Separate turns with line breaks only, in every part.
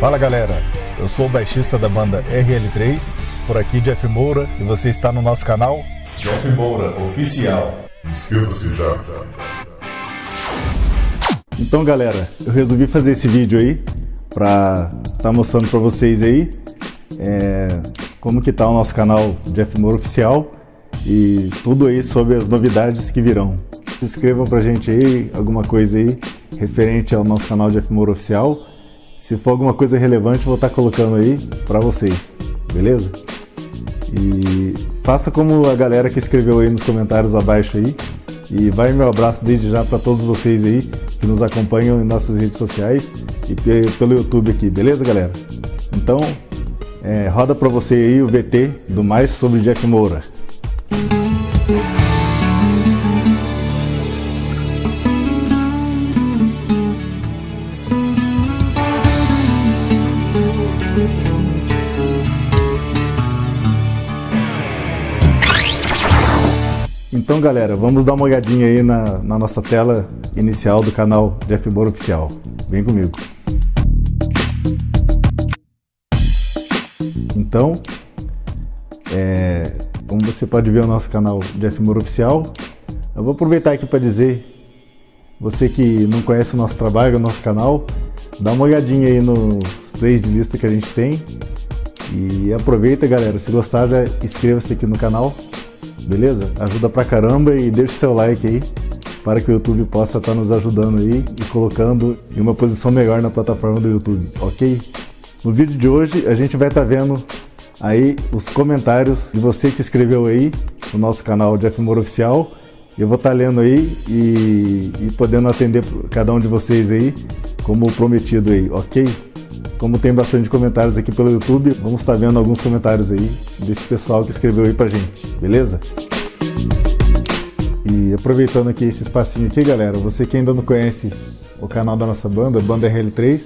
Fala galera, eu sou o baixista da banda RL3, por aqui Jeff Moura e você está no nosso canal Jeff Moura Oficial.
Inscreva-se já.
Então galera, eu resolvi fazer esse vídeo aí para estar tá mostrando para vocês aí é, como que tá o nosso canal Jeff Moura Oficial e tudo aí sobre as novidades que virão. Se inscrevam pra gente aí, alguma coisa aí referente ao nosso canal Jeff Moura Oficial se for alguma coisa relevante, vou estar colocando aí para vocês, beleza? E faça como a galera que escreveu aí nos comentários abaixo aí. E vai meu abraço desde já para todos vocês aí que nos acompanham em nossas redes sociais e pelo YouTube aqui, beleza galera? Então, é, roda para você aí o VT do Mais sobre Jack Moura. Então galera, vamos dar uma olhadinha aí na, na nossa tela inicial do canal Jeff Moura Oficial. Vem comigo. Então, é, como você pode ver o nosso canal Jeff Moura Oficial, eu vou aproveitar aqui para dizer, você que não conhece o nosso trabalho, o nosso canal, dá uma olhadinha aí nos plays de lista que a gente tem e aproveita galera, se gostar já inscreva-se aqui no canal beleza? Ajuda pra caramba e deixa seu like aí para que o YouTube possa estar nos ajudando aí e colocando em uma posição melhor na plataforma do YouTube, ok? No vídeo de hoje a gente vai estar vendo aí os comentários de você que escreveu aí no nosso canal Jeff Moura Oficial. Eu vou estar lendo aí e, e podendo atender cada um de vocês aí como prometido aí, ok? Como tem bastante comentários aqui pelo YouTube, vamos estar vendo alguns comentários aí desse pessoal que escreveu aí pra gente, beleza? E aproveitando aqui esse espacinho aqui, galera, você que ainda não conhece o canal da nossa banda, Banda RL3,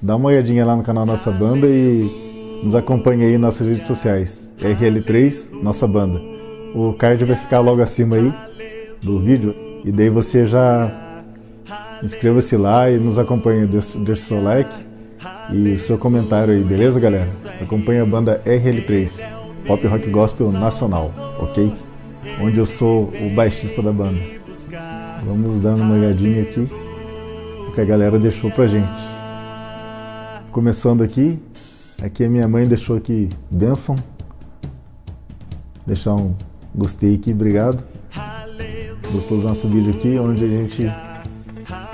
dá uma olhadinha lá no canal da nossa banda e nos acompanhe aí nas redes sociais. RL3, nossa banda. O card vai ficar logo acima aí do vídeo e daí você já inscreva-se lá e nos acompanhe, deixa, deixa o seu like e seu comentário aí, beleza galera? Acompanhe a banda RL3, Pop Rock Gospel Nacional, ok? Onde eu sou o baixista da banda. Vamos dar uma olhadinha aqui, o que a galera deixou pra gente. Começando aqui, aqui a minha mãe deixou aqui Benção. Deixar um gostei aqui, obrigado. Gostou do nosso vídeo aqui, onde a gente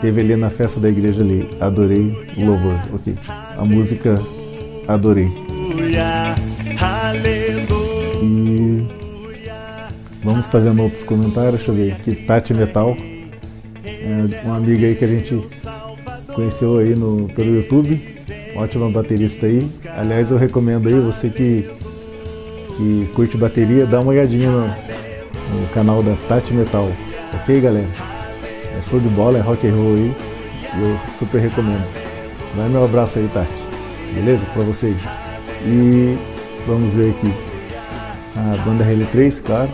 teve ali na festa da igreja ali, adorei o louvor, ok. A música adorei. E vamos estar vendo outros comentários, deixa eu ver aqui, Tati Metal, é uma amiga aí que a gente conheceu aí no, pelo YouTube, ótima baterista aí. Aliás, eu recomendo aí, você que, que curte bateria, dá uma olhadinha no, no canal da Tati Metal, ok galera? É show de bola, é rock and roll aí. Eu super recomendo. Vai meu abraço aí, Tati. Beleza? Pra vocês. E vamos ver aqui. A banda RL3, claro.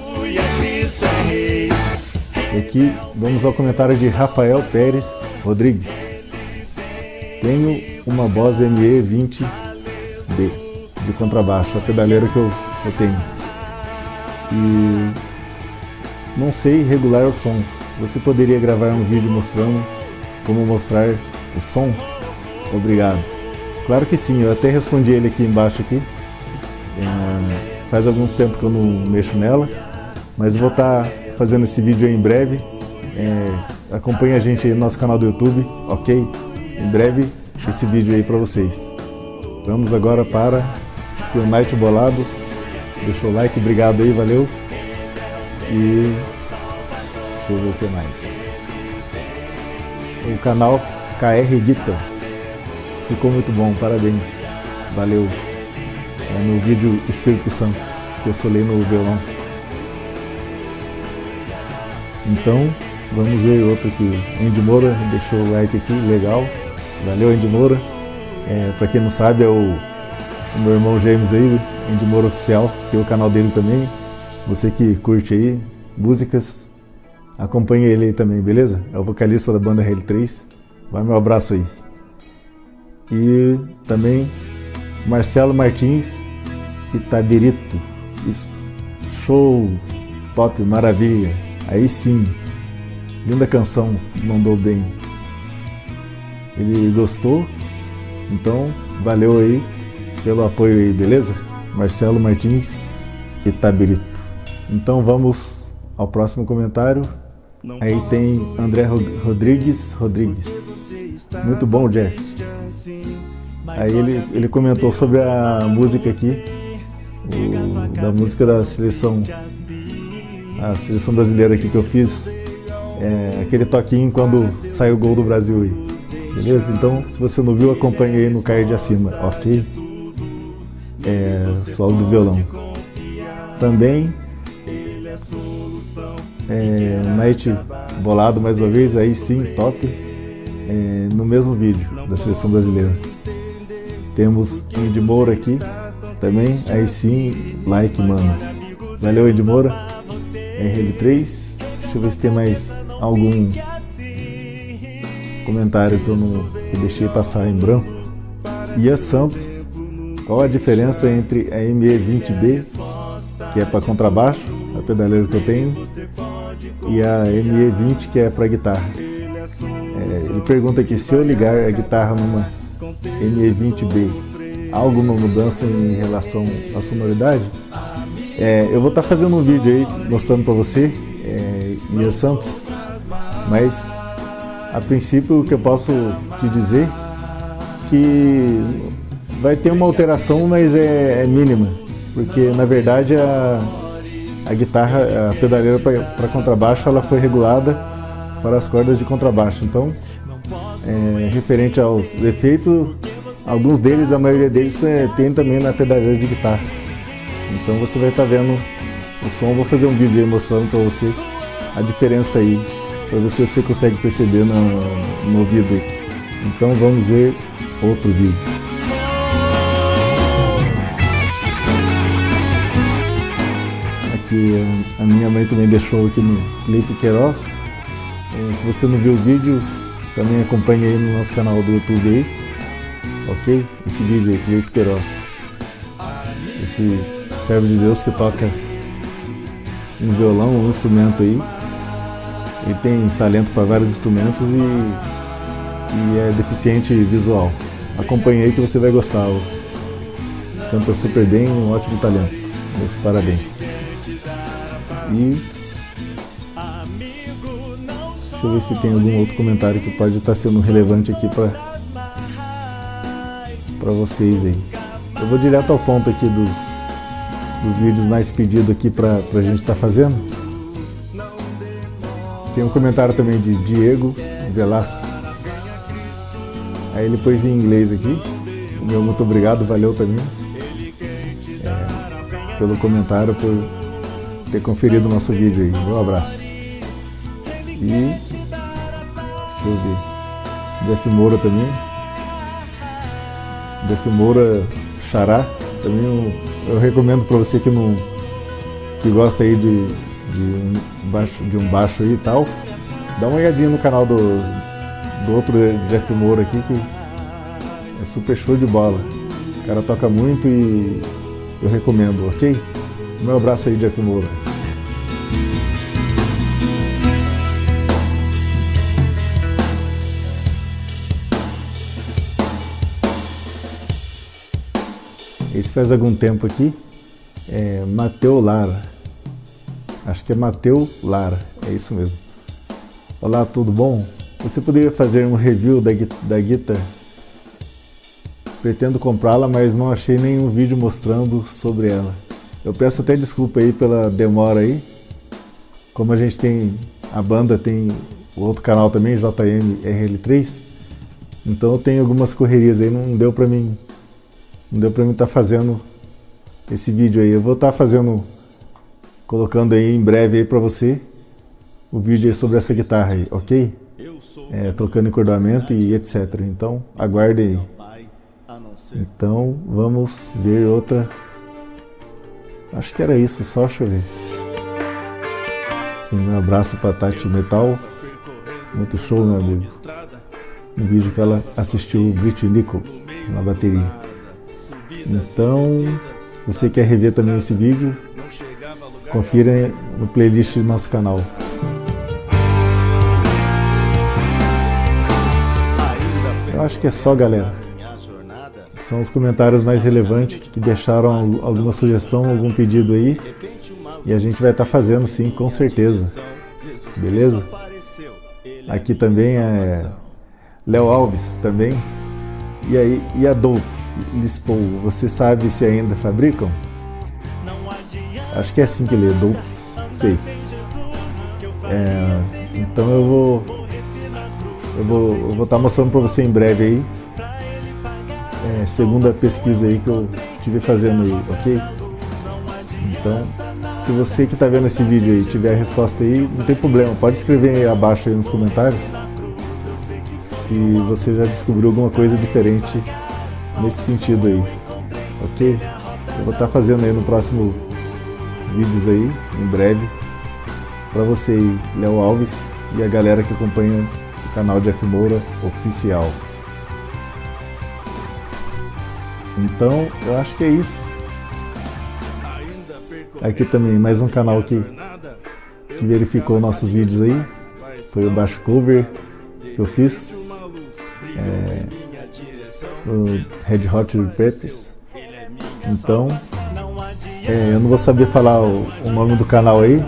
E aqui vamos ao comentário de Rafael Pérez Rodrigues. Tenho uma Boss ME20B de contrabaixo, a pedaleira que eu, eu tenho. E não sei regular os sons você poderia gravar um vídeo mostrando como mostrar o som? Obrigado. Claro que sim, eu até respondi ele aqui embaixo aqui. É, faz alguns tempos que eu não mexo nela, mas vou estar tá fazendo esse vídeo em breve. É, acompanhe a gente aí no nosso canal do YouTube, ok? Em breve esse vídeo aí para vocês. Vamos agora para o Night Bolado. Deixou o like, obrigado aí, valeu. E Deixa eu ver o que mais. O canal KR Guitars. Ficou muito bom, parabéns. Valeu. É no vídeo Espírito Santo, que eu solei no violão. Então, vamos ver outro aqui. Andy Moura deixou o like aqui, legal. Valeu, Andy Moura. É, pra quem não sabe, é o, o meu irmão James aí, Andy Moura Oficial, que é o canal dele também. Você que curte aí músicas, Acompanhe ele aí também, beleza? É o vocalista da banda RL3. Vai meu abraço aí. E também Marcelo Martins Itabirito. Isso. Show, top, maravilha. Aí sim, linda canção, mandou bem. Ele gostou, então valeu aí pelo apoio aí, beleza? Marcelo Martins Itabirito. Então vamos ao próximo comentário. Aí tem André Rodrigues Rodrigues. Muito bom, Jeff. Aí ele, ele comentou sobre a música aqui, o, da música da seleção, a seleção brasileira aqui que eu fiz, é, aquele toquinho quando sai o gol do Brasil aí. Beleza? Então, se você não viu, acompanhe aí no card acima, ok? É, solo do violão. Também é, Night bolado mais uma vez, aí sim, top. É, no mesmo vídeo da seleção brasileira. Temos Indy Moura aqui também, aí sim, like, mano. Valeu, Indy Moura. RL3. Deixa eu ver se tem mais algum comentário que eu não que deixei passar em branco. Ia Santos, qual a diferença entre a ME20B, que é para contrabaixo, a pedaleira que eu tenho, e a ME20 que é para guitarra. Ele pergunta aqui se eu ligar a guitarra numa ME20B, há alguma mudança em relação à sonoridade? É, eu vou estar tá fazendo um vídeo aí mostrando para você, é, Mia Santos, mas a princípio o que eu posso te dizer que vai ter uma alteração, mas é, é mínima, porque na verdade a, a guitarra, a pedaleira para contrabaixo, ela foi regulada para as cordas de contrabaixo. Então, é, referente aos efeitos, alguns deles, a maioria deles é, tem também na pedaleira de guitarra. Então você vai estar tá vendo o som. Vou fazer um vídeo aí mostrando para você a diferença aí, para ver se você consegue perceber no, no ouvido. Então vamos ver outro vídeo. que a minha mãe também deixou aqui no Leito Queiroz. É, se você não viu o vídeo, também acompanhe aí no nosso canal do YouTube aí, ok? Esse vídeo aí, Leito Queiroz. Esse servo de Deus que toca um violão, um instrumento aí. Ele tem talento para vários instrumentos e, e é deficiente visual. Acompanhe aí que você vai gostar. Canta super bem, um ótimo talento. Meus parabéns. E deixa eu ver se tem algum outro comentário que pode estar sendo relevante aqui para para vocês aí. Eu vou direto ao ponto aqui dos, dos vídeos mais pedidos aqui para a gente estar tá fazendo. Tem um comentário também de Diego Velasco. Aí ele pôs em inglês aqui. Meu muito obrigado, valeu também. É, pelo comentário, por ter conferido o nosso vídeo aí. Um abraço. E deixa eu ver. Jeff Moura também. Jeff Moura Xará. Também eu, eu recomendo para você que não que gosta aí de, de, um baixo, de um baixo aí e tal. Dá uma olhadinha no canal do, do outro Jeff Moura aqui que é super show de bola. O cara toca muito e eu recomendo, ok? Meu abraço aí, Jeff Moura. Esse faz algum tempo aqui, é Mateu Lara. Acho que é Mateu Lara, é isso mesmo. Olá, tudo bom? Você poderia fazer um review da, da guitarra? Pretendo comprá-la, mas não achei nenhum vídeo mostrando sobre ela. Eu peço até desculpa aí pela demora aí. Como a gente tem, a banda tem o outro canal também, JM RL3. Então eu tenho algumas correrias aí, não deu pra mim, não deu pra mim estar tá fazendo esse vídeo aí. Eu vou estar tá fazendo, colocando aí em breve aí pra você o vídeo aí sobre essa guitarra aí, ok? É, trocando encordoamento e etc. Então aguarde aí. Então vamos ver outra Acho que era isso, só chover. Um abraço para Tati Metal. Muito show, meu amigo. no vídeo que ela assistiu Brit Nickel na bateria. Então, você quer rever também esse vídeo, confira no playlist do nosso canal. Eu acho que é só, galera. São os comentários mais relevantes que deixaram alguma sugestão, algum pedido aí. E a gente vai estar tá fazendo sim, com certeza. Beleza? Aqui também é Léo Alves também. E aí, e a Dope Lispoa, você sabe se ainda fabricam? Acho que é assim que lê, Dope, sei. É, então eu vou eu vou eu vou estar tá mostrando para você em breve aí. É, segunda pesquisa aí que eu tive fazendo aí, ok? Então, se você que está vendo esse vídeo aí tiver a resposta aí, não tem problema, pode escrever aí abaixo aí nos comentários se você já descobriu alguma coisa diferente nesse sentido aí, ok? Eu vou estar tá fazendo aí no próximo vídeos aí, em breve, para você aí, Léo Alves e a galera que acompanha o canal de F Moura Oficial. Então, eu acho que é isso. Aqui também, mais um canal que, que verificou nossos vídeos aí. Foi o Baixo Cover que eu fiz o Red Hot Chili Peppers. Então, é, eu não vou saber falar o, o, nome do canal aí,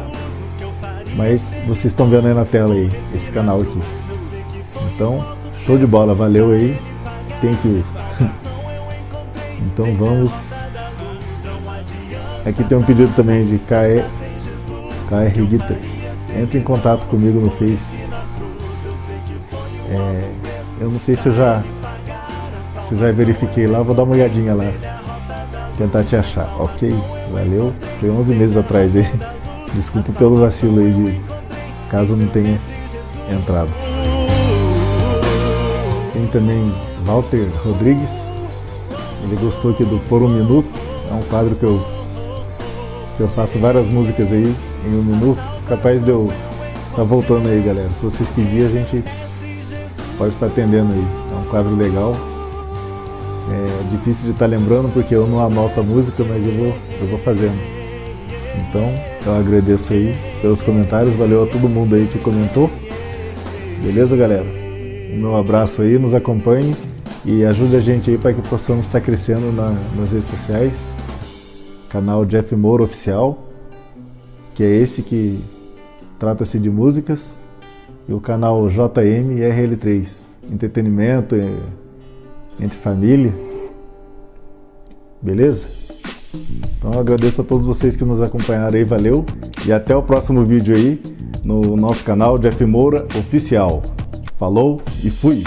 mas vocês estão vendo aí na tela aí, esse canal aqui. Então, show de bola, valeu aí, thank you. então vamos... Aqui tem um pedido também de KR, KR Guitar. Entre em contato comigo no Face. É, eu não sei se eu já se já verifiquei lá, vou dar uma olhadinha lá. Tentar te achar, ok? Valeu. Foi 11 meses atrás aí. Desculpa pelo vacilo aí de caso não tenha entrado. Tem também Walter Rodrigues. Ele gostou aqui do Por um Minuto. É um quadro que eu, que eu faço várias músicas aí em um minuto. Capaz de eu tá voltando aí, galera. Se vocês pedirem, a gente pode estar atendendo aí. É um quadro legal. É difícil de estar lembrando porque eu não anoto a música, mas eu vou, eu vou fazendo. Então, eu agradeço aí pelos comentários, valeu a todo mundo aí que comentou. Beleza, galera? Um meu abraço aí, nos acompanhe e ajude a gente aí para que possamos estar crescendo na, nas redes sociais. Canal Jeff Moura Oficial, que é esse que trata-se de músicas e o canal JM RL3, entretenimento entre família. Beleza? Então eu agradeço a todos vocês que nos acompanharam aí, valeu. E até o próximo vídeo aí no nosso canal Jeff Moura Oficial. Falou e fui!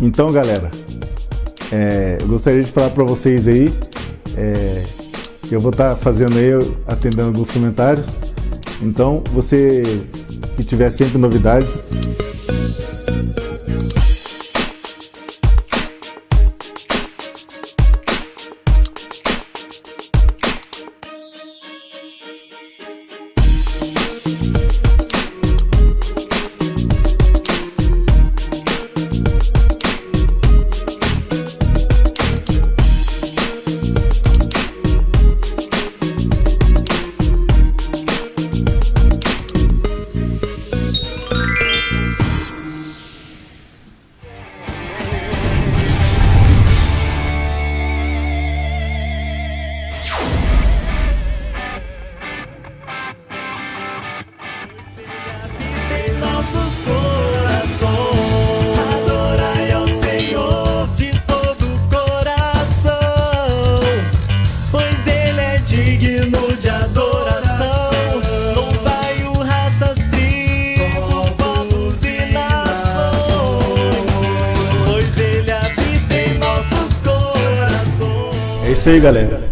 Então, galera, é, eu gostaria de falar para vocês aí é, que eu vou estar tá fazendo aí, atendendo alguns comentários. Então, você que tiver sempre novidades, isso aí, galera.